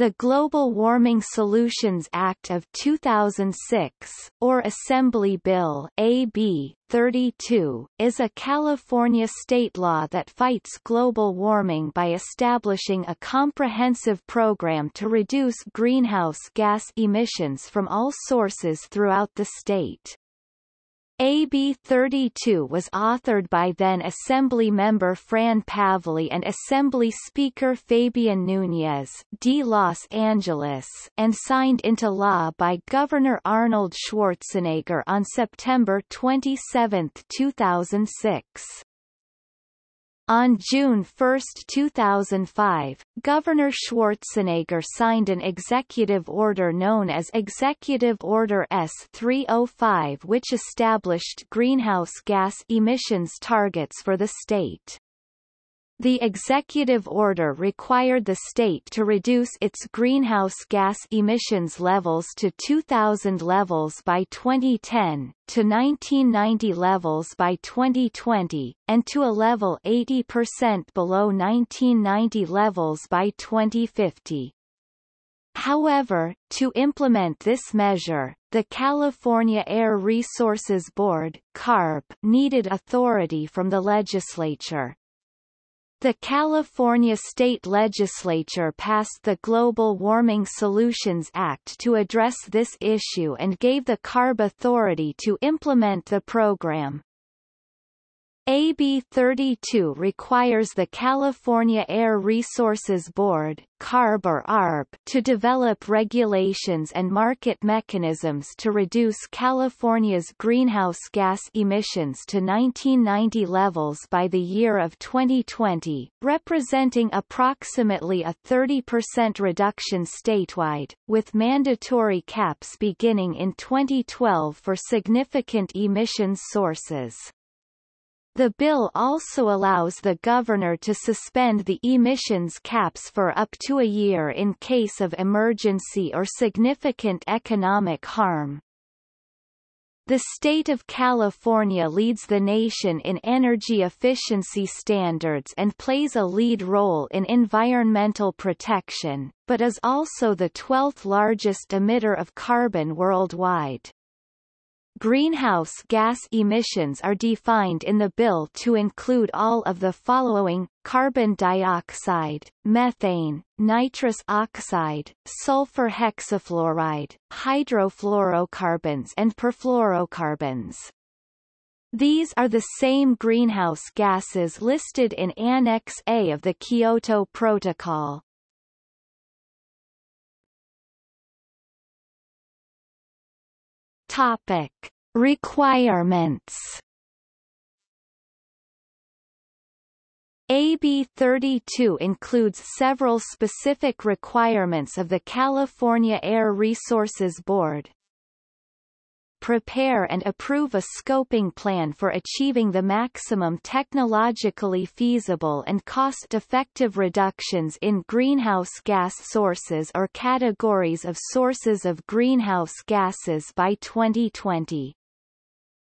The Global Warming Solutions Act of 2006, or Assembly Bill AB 32, is a California state law that fights global warming by establishing a comprehensive program to reduce greenhouse gas emissions from all sources throughout the state. AB 32 was authored by then Assembly member Fran Pavley and Assembly Speaker Fabian Núñez de Los Angeles and signed into law by Governor Arnold Schwarzenegger on September 27, 2006. On June 1, 2005, Governor Schwarzenegger signed an executive order known as Executive Order S-305 which established greenhouse gas emissions targets for the state. The executive order required the state to reduce its greenhouse gas emissions levels to 2000 levels by 2010, to 1990 levels by 2020, and to a level 80% below 1990 levels by 2050. However, to implement this measure, the California Air Resources Board CARB needed authority from the legislature. The California state legislature passed the Global Warming Solutions Act to address this issue and gave the CARB authority to implement the program. AB 32 requires the California Air Resources Board CARB or ARB to develop regulations and market mechanisms to reduce California's greenhouse gas emissions to 1990 levels by the year of 2020, representing approximately a 30% reduction statewide, with mandatory caps beginning in 2012 for significant emissions sources. The bill also allows the governor to suspend the emissions caps for up to a year in case of emergency or significant economic harm. The state of California leads the nation in energy efficiency standards and plays a lead role in environmental protection, but is also the 12th largest emitter of carbon worldwide. Greenhouse gas emissions are defined in the bill to include all of the following, carbon dioxide, methane, nitrous oxide, sulfur hexafluoride, hydrofluorocarbons and perfluorocarbons. These are the same greenhouse gases listed in Annex A of the Kyoto Protocol. Topic. Requirements AB 32 includes several specific requirements of the California Air Resources Board, prepare and approve a scoping plan for achieving the maximum technologically feasible and cost-effective reductions in greenhouse gas sources or categories of sources of greenhouse gases by 2020.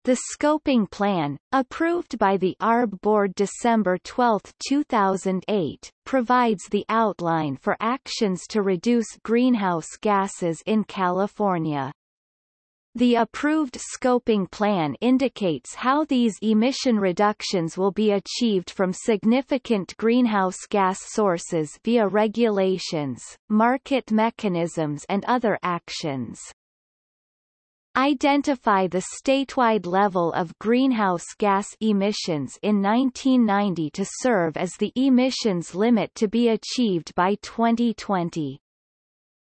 The scoping plan, approved by the ARB Board December 12, 2008, provides the outline for actions to reduce greenhouse gases in California. The approved scoping plan indicates how these emission reductions will be achieved from significant greenhouse gas sources via regulations, market mechanisms and other actions. Identify the statewide level of greenhouse gas emissions in 1990 to serve as the emissions limit to be achieved by 2020.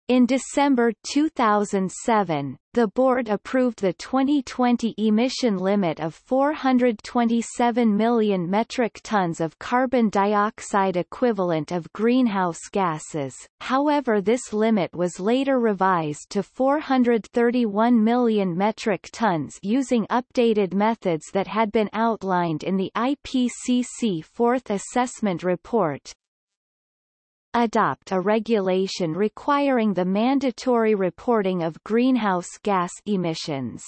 In December 2007, the board approved the 2020 emission limit of 427 million metric tons of carbon dioxide equivalent of greenhouse gases, however this limit was later revised to 431 million metric tons using updated methods that had been outlined in the IPCC Fourth Assessment Report, adopt a regulation requiring the mandatory reporting of greenhouse gas emissions.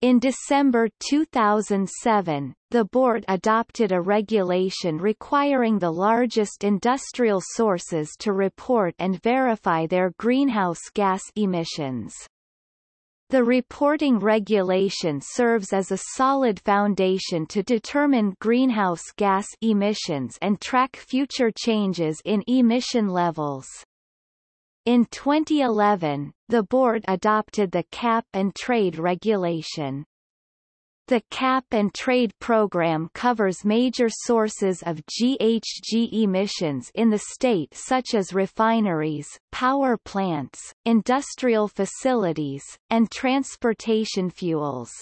In December 2007, the board adopted a regulation requiring the largest industrial sources to report and verify their greenhouse gas emissions. The reporting regulation serves as a solid foundation to determine greenhouse gas emissions and track future changes in emission levels. In 2011, the board adopted the Cap and Trade regulation. The Cap and Trade program covers major sources of GHG emissions in the state such as refineries, power plants, industrial facilities, and transportation fuels.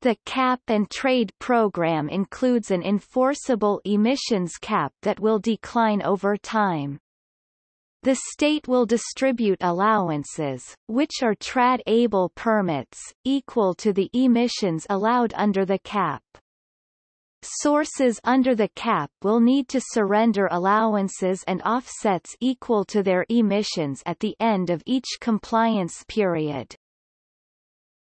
The Cap and Trade program includes an enforceable emissions cap that will decline over time. The state will distribute allowances, which are trad-able permits, equal to the emissions allowed under the cap. Sources under the cap will need to surrender allowances and offsets equal to their emissions at the end of each compliance period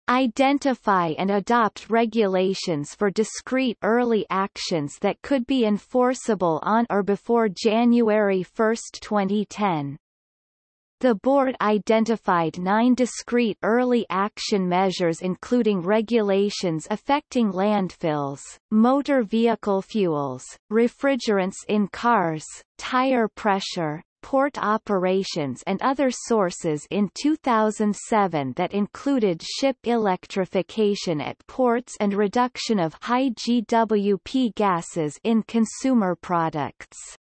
identify and adopt regulations for discrete early actions that could be enforceable on or before January 1, 2010. The board identified nine discrete early action measures including regulations affecting landfills, motor vehicle fuels, refrigerants in cars, tire pressure, port operations and other sources in 2007 that included ship electrification at ports and reduction of high GWP gases in consumer products.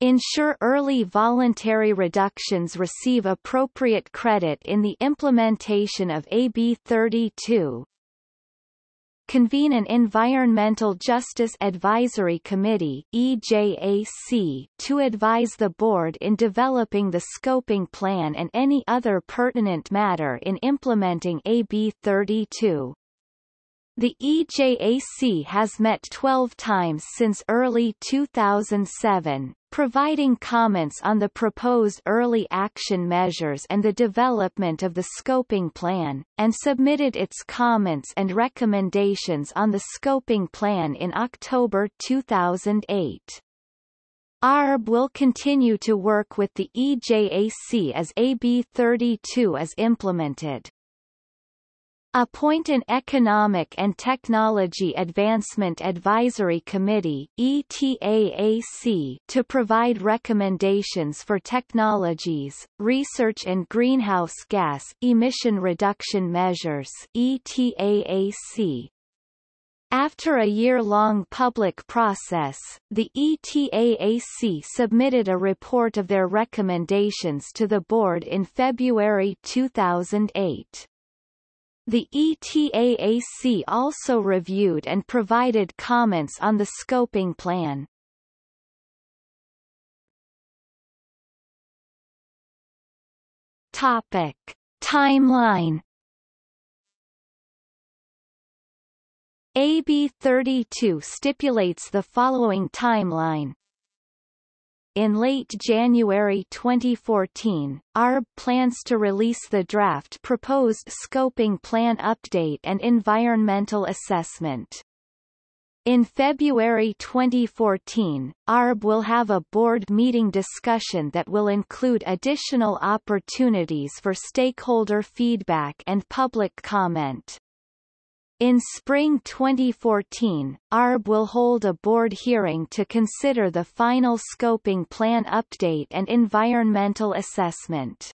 Ensure early voluntary reductions receive appropriate credit in the implementation of AB 32, convene an Environmental Justice Advisory Committee EJAC, to advise the board in developing the scoping plan and any other pertinent matter in implementing AB 32. The EJAC has met 12 times since early 2007, providing comments on the proposed early action measures and the development of the scoping plan, and submitted its comments and recommendations on the scoping plan in October 2008. ARB will continue to work with the EJAC as AB 32 is implemented. Appoint an Economic and Technology Advancement Advisory Committee ETAAC to provide recommendations for technologies, research and greenhouse gas emission reduction measures ETAAC. After a year-long public process, the ETAAC submitted a report of their recommendations to the board in February 2008. The ETAAC also reviewed and provided comments on the scoping plan. Topic. Timeline AB 32 stipulates the following timeline in late January 2014, ARB plans to release the draft proposed scoping plan update and environmental assessment. In February 2014, ARB will have a board meeting discussion that will include additional opportunities for stakeholder feedback and public comment. In spring 2014, ARB will hold a board hearing to consider the final scoping plan update and environmental assessment.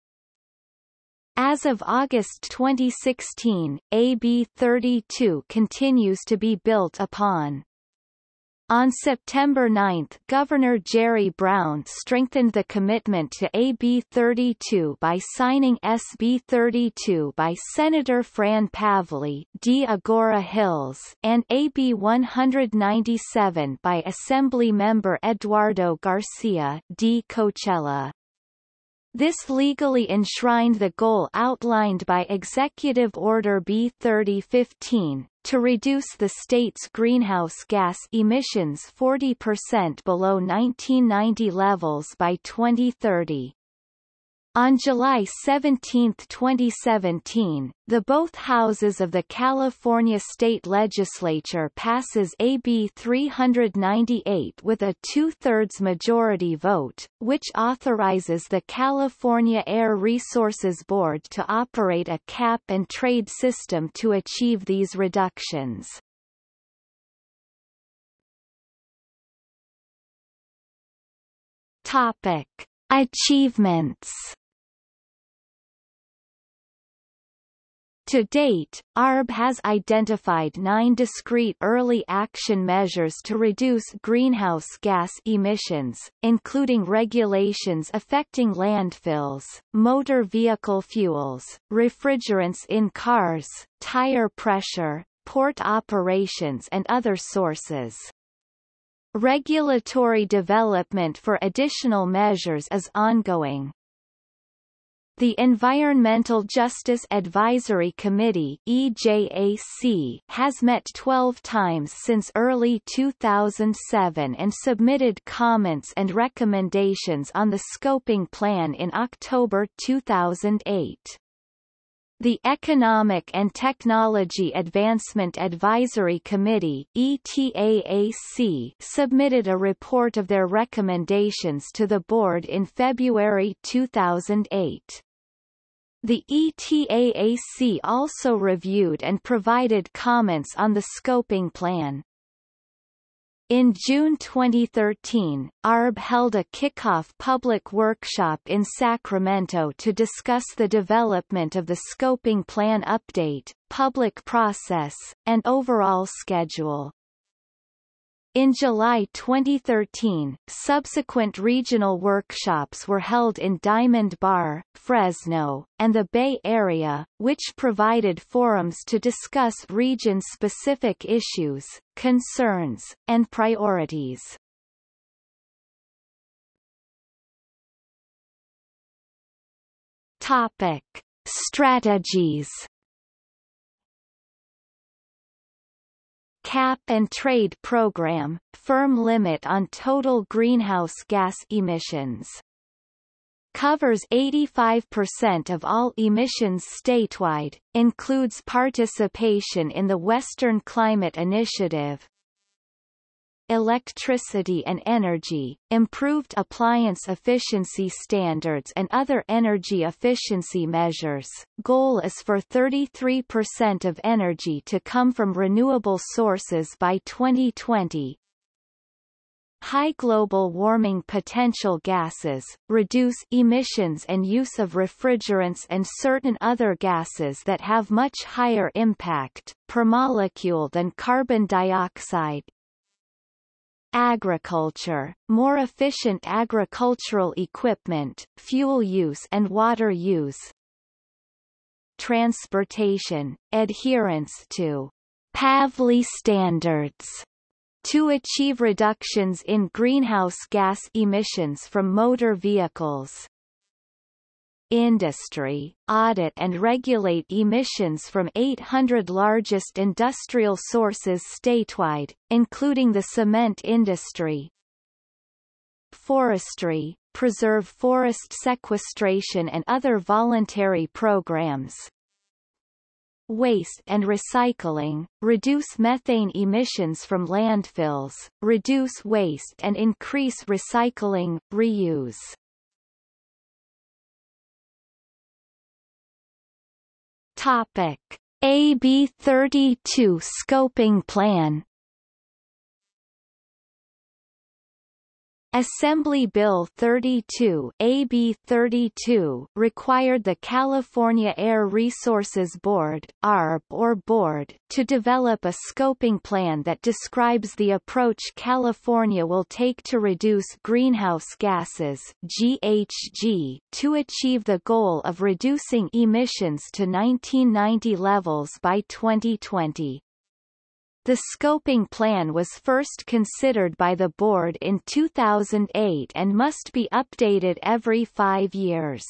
As of August 2016, AB 32 continues to be built upon. On September 9 Governor Jerry Brown strengthened the commitment to AB 32 by signing SB 32 by Senator Fran Pavley D. Agoura Hills and AB 197 by Assembly Member Eduardo Garcia D. Coachella. This legally enshrined the goal outlined by Executive Order B 3015, to reduce the state's greenhouse gas emissions 40% below 1990 levels by 2030. On July 17, 2017, the both houses of the California state legislature passes AB 398 with a two-thirds majority vote, which authorizes the California Air Resources Board to operate a cap-and-trade system to achieve these reductions. Topic. Achievements To date, ARB has identified nine discrete early action measures to reduce greenhouse gas emissions, including regulations affecting landfills, motor vehicle fuels, refrigerants in cars, tire pressure, port operations and other sources. Regulatory development for additional measures is ongoing. The Environmental Justice Advisory Committee EJAC has met 12 times since early 2007 and submitted comments and recommendations on the scoping plan in October 2008. The Economic and Technology Advancement Advisory Committee ETAAC submitted a report of their recommendations to the board in February 2008. The ETAAC also reviewed and provided comments on the scoping plan. In June 2013, ARB held a kickoff public workshop in Sacramento to discuss the development of the scoping plan update, public process, and overall schedule. In July 2013, subsequent regional workshops were held in Diamond Bar, Fresno, and the Bay Area, which provided forums to discuss region-specific issues, concerns, and priorities. Topic. Strategies Cap and Trade Program, firm limit on total greenhouse gas emissions. Covers 85% of all emissions statewide, includes participation in the Western Climate Initiative, electricity and energy, improved appliance efficiency standards and other energy efficiency measures. Goal is for 33% of energy to come from renewable sources by 2020. High global warming potential gases, reduce emissions and use of refrigerants and certain other gases that have much higher impact, per molecule than carbon dioxide, agriculture, more efficient agricultural equipment, fuel use and water use, transportation, adherence to Pavley standards to achieve reductions in greenhouse gas emissions from motor vehicles industry, audit and regulate emissions from 800 largest industrial sources statewide, including the cement industry. Forestry, preserve forest sequestration and other voluntary programs. Waste and recycling, reduce methane emissions from landfills, reduce waste and increase recycling, reuse. Topic: AB 32 scoping plan Assembly Bill 32 AB 32 required the California Air Resources Board ARB or Board to develop a scoping plan that describes the approach California will take to reduce greenhouse gases GHG to achieve the goal of reducing emissions to 1990 levels by 2020. The scoping plan was first considered by the board in 2008 and must be updated every five years.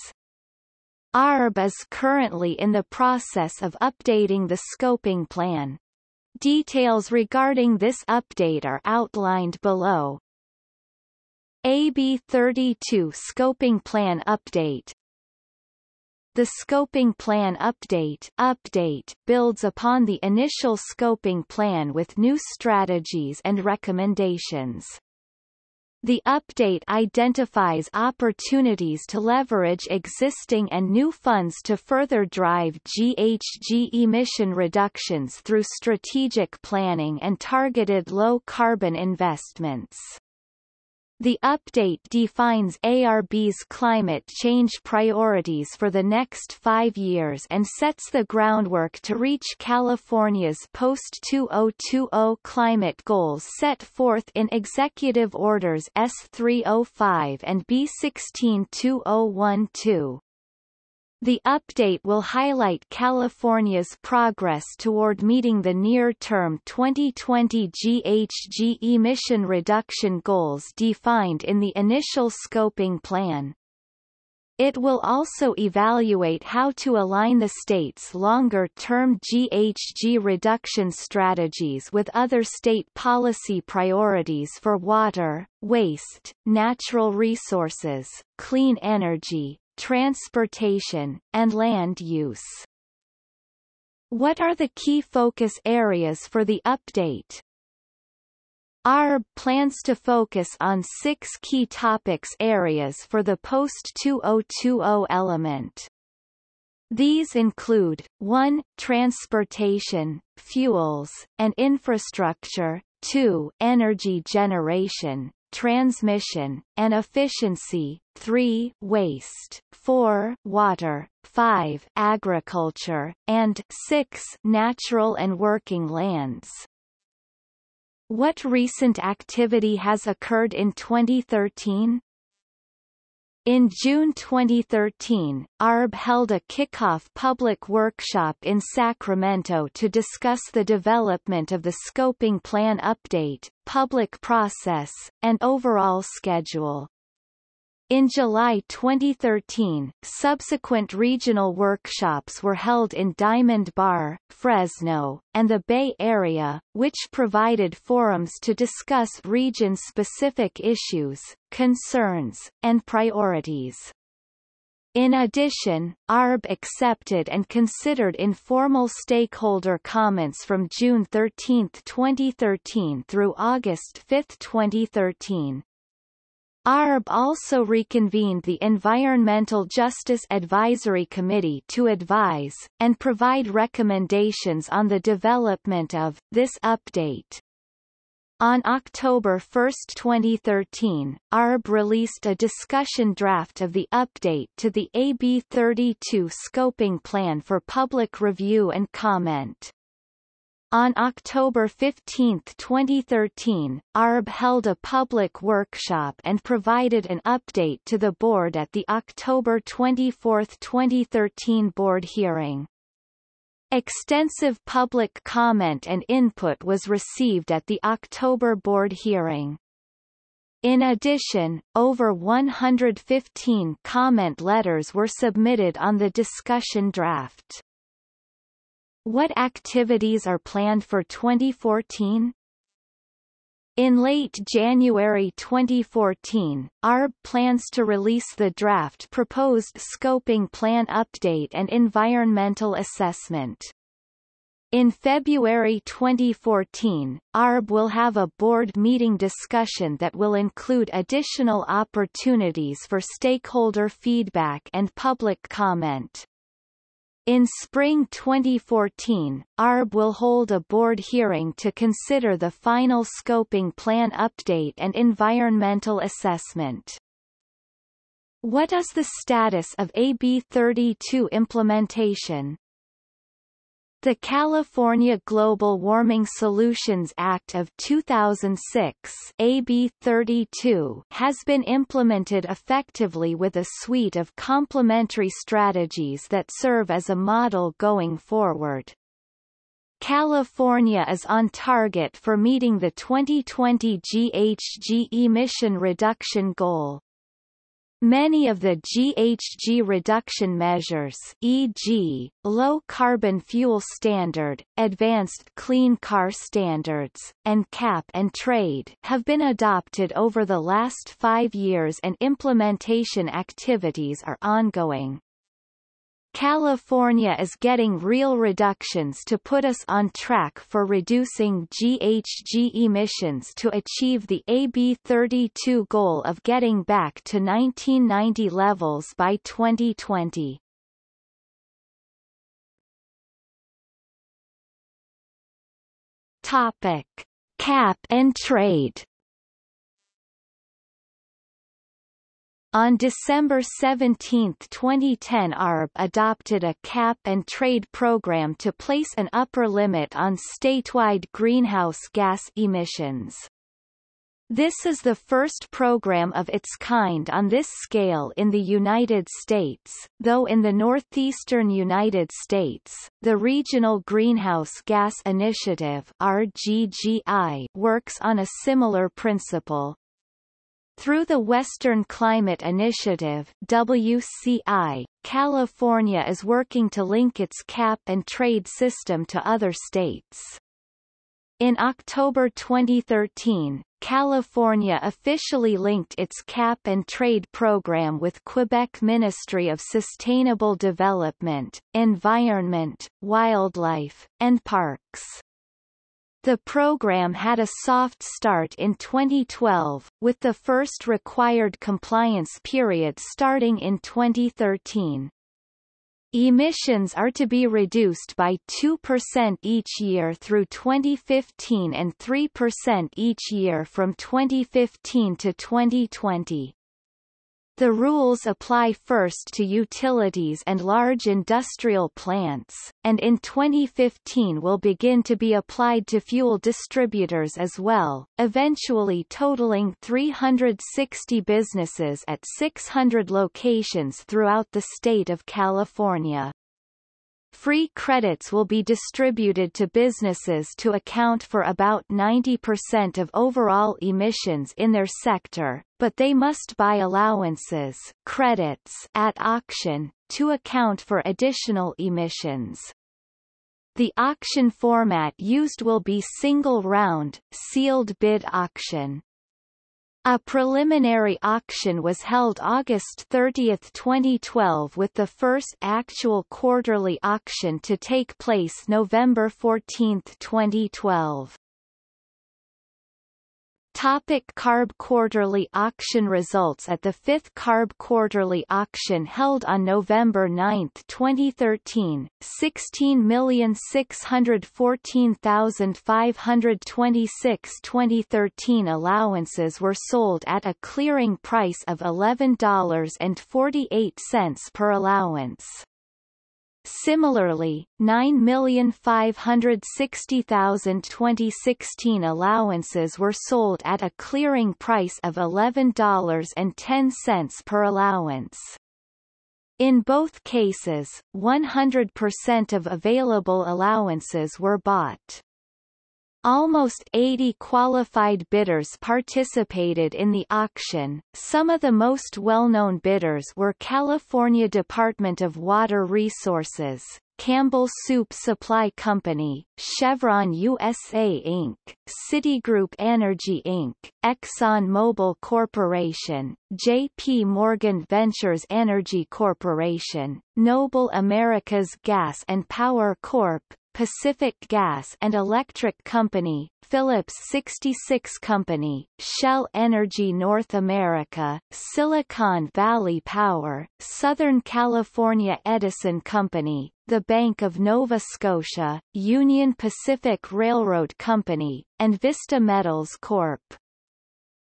ARB is currently in the process of updating the scoping plan. Details regarding this update are outlined below. AB 32 Scoping Plan Update the Scoping Plan Update, update builds upon the initial scoping plan with new strategies and recommendations. The update identifies opportunities to leverage existing and new funds to further drive GHG emission reductions through strategic planning and targeted low-carbon investments. The update defines ARB's climate change priorities for the next five years and sets the groundwork to reach California's post-2020 climate goals set forth in Executive Orders S305 and B162012. The update will highlight California's progress toward meeting the near-term 2020 GHG emission reduction goals defined in the initial scoping plan. It will also evaluate how to align the state's longer-term GHG reduction strategies with other state policy priorities for water, waste, natural resources, clean energy, transportation, and land use. What are the key focus areas for the update? ARB plans to focus on six key topics areas for the post-2020 element. These include, 1. Transportation, fuels, and infrastructure, 2. Energy generation, transmission, and efficiency, 3 waste, 4 water, 5 agriculture, and 6 natural and working lands. What recent activity has occurred in 2013? In June 2013, ARB held a kickoff public workshop in Sacramento to discuss the development of the scoping plan update, public process, and overall schedule. In July 2013, subsequent regional workshops were held in Diamond Bar, Fresno, and the Bay Area, which provided forums to discuss region-specific issues, concerns, and priorities. In addition, ARB accepted and considered informal stakeholder comments from June 13, 2013 through August 5, 2013. ARB also reconvened the Environmental Justice Advisory Committee to advise, and provide recommendations on the development of, this update. On October 1, 2013, ARB released a discussion draft of the update to the AB 32 scoping plan for public review and comment. On October 15, 2013, ARB held a public workshop and provided an update to the board at the October 24, 2013 board hearing. Extensive public comment and input was received at the October board hearing. In addition, over 115 comment letters were submitted on the discussion draft. What activities are planned for 2014? In late January 2014, ARB plans to release the draft proposed scoping plan update and environmental assessment. In February 2014, ARB will have a board meeting discussion that will include additional opportunities for stakeholder feedback and public comment. In spring 2014, ARB will hold a board hearing to consider the final scoping plan update and environmental assessment. What is the status of AB 32 implementation? The California Global Warming Solutions Act of 2006 AB 32 has been implemented effectively with a suite of complementary strategies that serve as a model going forward. California is on target for meeting the 2020 GHG emission reduction goal. Many of the GHG reduction measures e.g., Low Carbon Fuel Standard, Advanced Clean Car Standards, and Cap and Trade have been adopted over the last five years and implementation activities are ongoing. California is getting real reductions to put us on track for reducing GHG emissions to achieve the AB32 goal of getting back to 1990 levels by 2020. Topic: Cap and trade. On December 17, 2010 ARB adopted a cap-and-trade program to place an upper limit on statewide greenhouse gas emissions. This is the first program of its kind on this scale in the United States, though in the northeastern United States, the Regional Greenhouse Gas Initiative RGGI works on a similar principle. Through the Western Climate Initiative WCI, California is working to link its cap and trade system to other states. In October 2013, California officially linked its cap and trade program with Quebec Ministry of Sustainable Development, Environment, Wildlife, and Parks. The program had a soft start in 2012, with the first required compliance period starting in 2013. Emissions are to be reduced by 2% each year through 2015 and 3% each year from 2015 to 2020. The rules apply first to utilities and large industrial plants, and in 2015 will begin to be applied to fuel distributors as well, eventually totaling 360 businesses at 600 locations throughout the state of California. Free credits will be distributed to businesses to account for about 90% of overall emissions in their sector, but they must buy allowances credits at auction, to account for additional emissions. The auction format used will be single-round, sealed bid auction. A preliminary auction was held August 30, 2012 with the first actual quarterly auction to take place November 14, 2012. Topic CARB Quarterly Auction Results At the fifth CARB Quarterly Auction held on November 9, 2013, 16,614,526 2013 allowances were sold at a clearing price of $11.48 per allowance. Similarly, 9,560,000 2016 allowances were sold at a clearing price of $11.10 per allowance. In both cases, 100% of available allowances were bought. Almost 80 qualified bidders participated in the auction. Some of the most well-known bidders were California Department of Water Resources, Campbell Soup Supply Company, Chevron USA Inc., Citigroup Energy Inc., Exxon Mobil Corporation, J.P. Morgan Ventures Energy Corporation, Noble Americas Gas and Power Corp., Pacific Gas and Electric Company, Phillips 66 Company, Shell Energy North America, Silicon Valley Power, Southern California Edison Company, the Bank of Nova Scotia, Union Pacific Railroad Company, and Vista Metals Corp.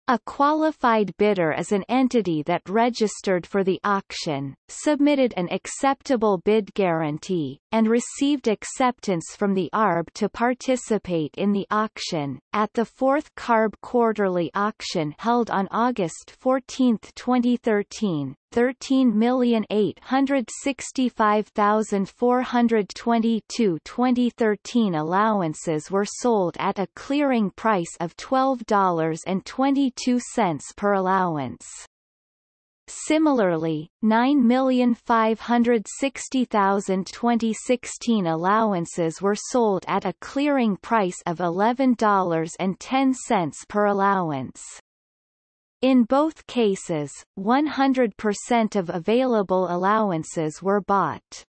A qualified bidder is an entity that registered for the auction, submitted an acceptable bid guarantee, and received acceptance from the ARB to participate in the auction. At the fourth CARB quarterly auction held on August 14, 2013, 13,865,422 2013 allowances were sold at a clearing price of $12.22 per allowance. Similarly, 9,560,000 2016 allowances were sold at a clearing price of $11.10 per allowance. In both cases, 100% of available allowances were bought.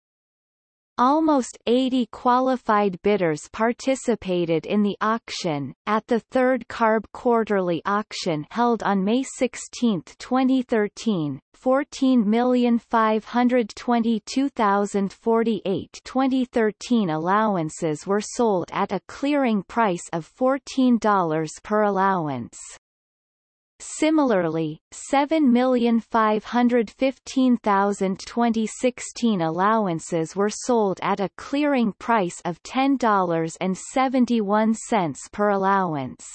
Almost 80 qualified bidders participated in the auction. At the third CARB quarterly auction held on May 16, 2013, 14,522,048 2013 allowances were sold at a clearing price of $14 per allowance. Similarly, 7,515,000 2016 allowances were sold at a clearing price of $10.71 per allowance.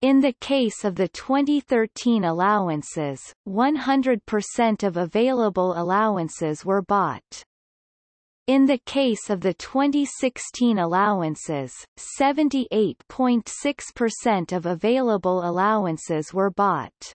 In the case of the 2013 allowances, 100% of available allowances were bought. In the case of the 2016 allowances, 78.6% of available allowances were bought.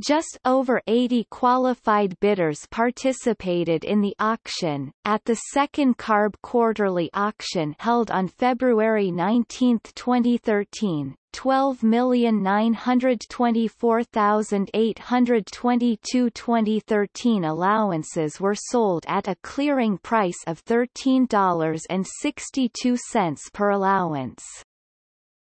Just over 80 qualified bidders participated in the auction. At the second CARB quarterly auction held on February 19, 2013, 12,924,822 2013 allowances were sold at a clearing price of $13.62 per allowance.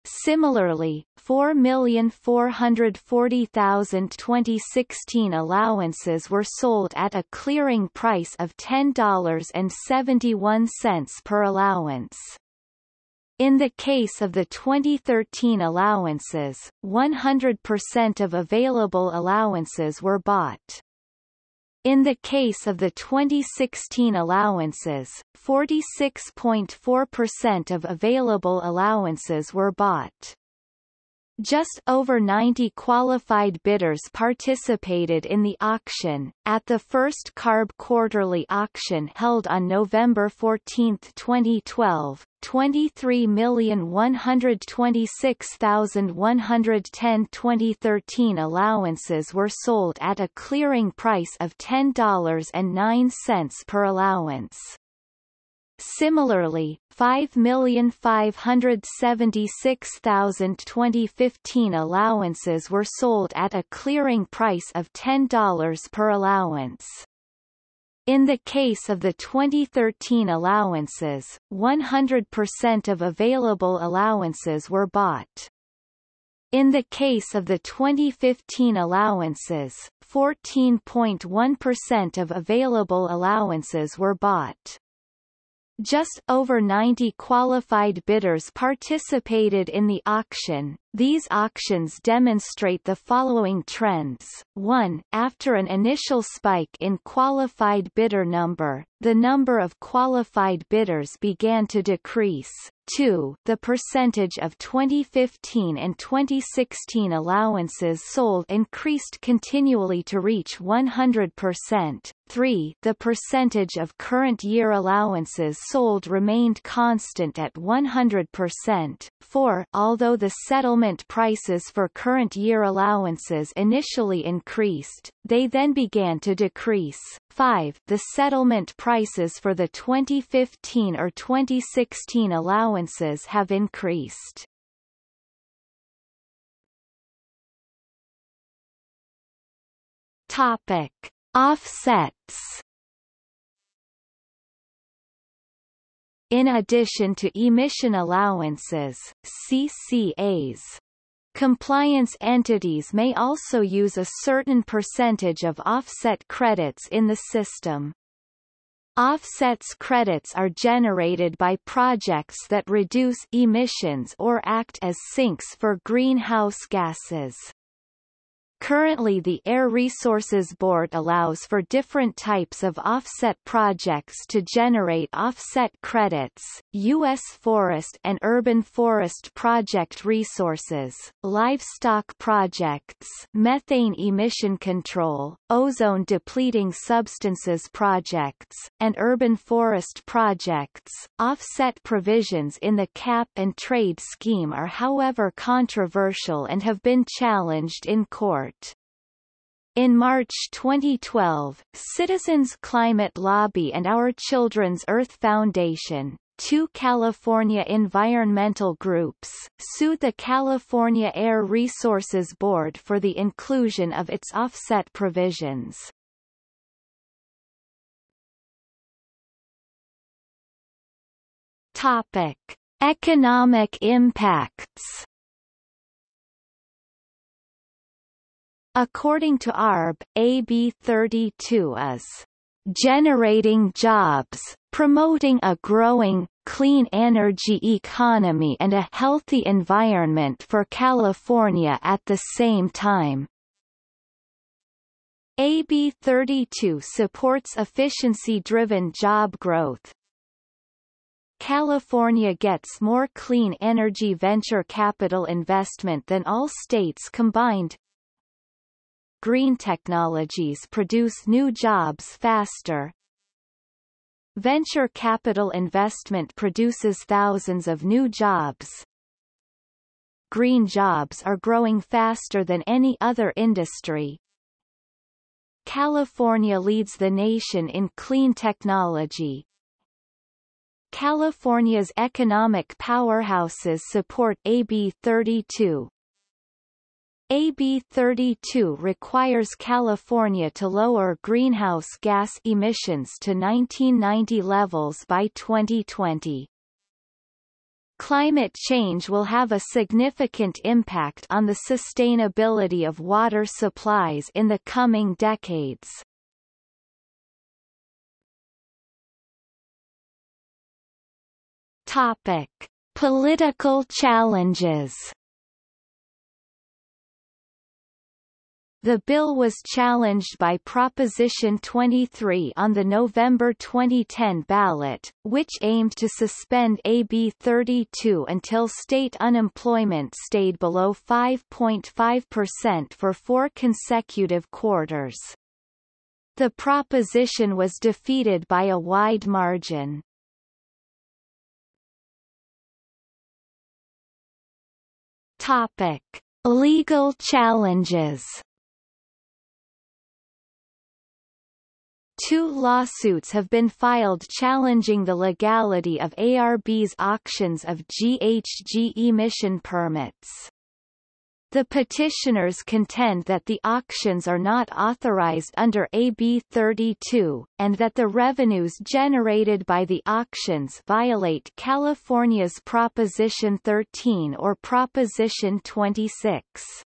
Similarly, 4,440,000 2016 allowances were sold at a clearing price of $10.71 per allowance. In the case of the 2013 allowances, 100% of available allowances were bought. In the case of the 2016 allowances, 46.4% of available allowances were bought. Just over 90 qualified bidders participated in the auction. At the first CARB quarterly auction held on November 14, 2012, 23,126,110 2013 allowances were sold at a clearing price of $10.09 per allowance. Similarly, 5,576,000 2015 allowances were sold at a clearing price of $10 per allowance. In the case of the 2013 allowances, 100% of available allowances were bought. In the case of the 2015 allowances, 14.1% of available allowances were bought. Just over 90 qualified bidders participated in the auction. These auctions demonstrate the following trends. 1. After an initial spike in qualified bidder number, the number of qualified bidders began to decrease. 2. The percentage of 2015 and 2016 allowances sold increased continually to reach 100%. 3. The percentage of current year allowances sold remained constant at 100%. 4. Although the settlement prices for current year allowances initially increased, they then began to decrease. 5. The settlement prices for the 2015 or 2016 allowances have increased. Topic. Offsets In addition to emission allowances, CCAs, Compliance entities may also use a certain percentage of offset credits in the system. Offsets credits are generated by projects that reduce emissions or act as sinks for greenhouse gases. Currently the Air Resources Board allows for different types of offset projects to generate offset credits, U.S. forest and urban forest project resources, livestock projects methane emission control, ozone depleting substances projects, and urban forest projects. Offset provisions in the cap and trade scheme are however controversial and have been challenged in court. In March 2012, Citizens Climate Lobby and Our Children's Earth Foundation, two California environmental groups, sued the California Air Resources Board for the inclusion of its offset provisions. Topic: Economic impacts. According to ARB, AB 32 is generating jobs, promoting a growing, clean energy economy and a healthy environment for California at the same time. AB 32 supports efficiency-driven job growth, California gets more clean energy venture capital investment than all states combined. Green technologies produce new jobs faster. Venture capital investment produces thousands of new jobs. Green jobs are growing faster than any other industry. California leads the nation in clean technology, California's economic powerhouses support AB 32. AB 32 requires California to lower greenhouse gas emissions to 1990 levels by 2020. Climate change will have a significant impact on the sustainability of water supplies in the coming decades. Topic: Political challenges. The bill was challenged by Proposition 23 on the November 2010 ballot, which aimed to suspend AB 32 until state unemployment stayed below 5.5% for four consecutive quarters. The proposition was defeated by a wide margin. Topic: Legal challenges. Two lawsuits have been filed challenging the legality of ARB's auctions of GHG emission permits. The petitioners contend that the auctions are not authorized under AB 32, and that the revenues generated by the auctions violate California's Proposition 13 or Proposition 26.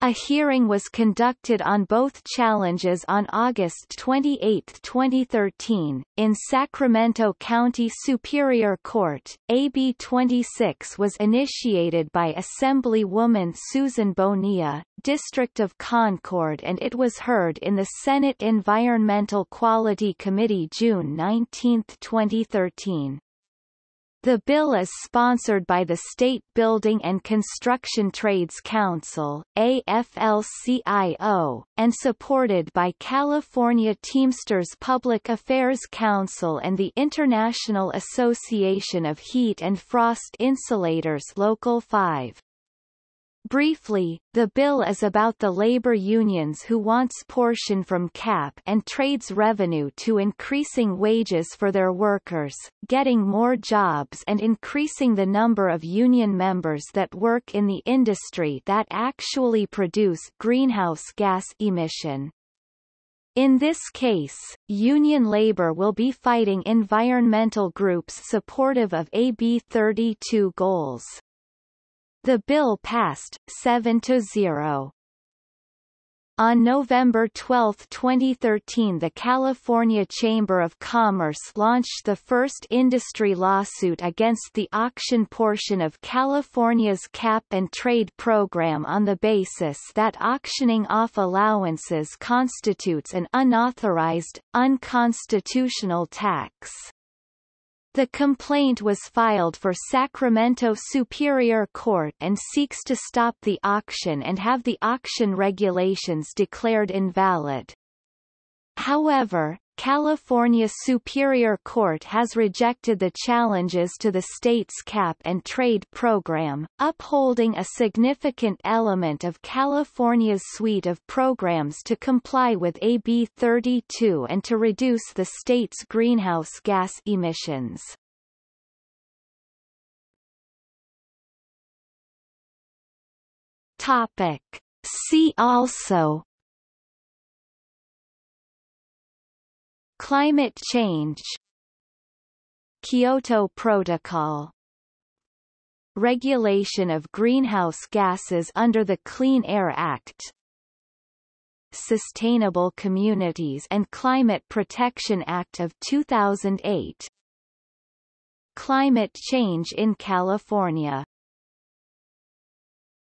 A hearing was conducted on both challenges on August 28, 2013, in Sacramento County Superior Court. AB 26 was initiated by Assemblywoman Susan Bonilla, District of Concord and it was heard in the Senate Environmental Quality Committee June 19, 2013. The bill is sponsored by the State Building and Construction Trades Council AFL-CIO, and supported by California Teamsters Public Affairs Council and the International Association of Heat and Frost Insulators Local 5. Briefly, the bill is about the labor unions who wants portion from CAP and trades revenue to increasing wages for their workers, getting more jobs and increasing the number of union members that work in the industry that actually produce greenhouse gas emission. In this case, union labor will be fighting environmental groups supportive of AB 32 goals. The bill passed, 7 to 0. On November 12, 2013 the California Chamber of Commerce launched the first industry lawsuit against the auction portion of California's cap-and-trade program on the basis that auctioning off allowances constitutes an unauthorized, unconstitutional tax. The complaint was filed for Sacramento Superior Court and seeks to stop the auction and have the auction regulations declared invalid. However, California Superior Court has rejected the challenges to the state's cap and trade program, upholding a significant element of California's suite of programs to comply with AB 32 and to reduce the state's greenhouse gas emissions. Topic. See also Climate change. Kyoto Protocol. Regulation of greenhouse gases under the Clean Air Act. Sustainable Communities and Climate Protection Act of 2008 Climate change in California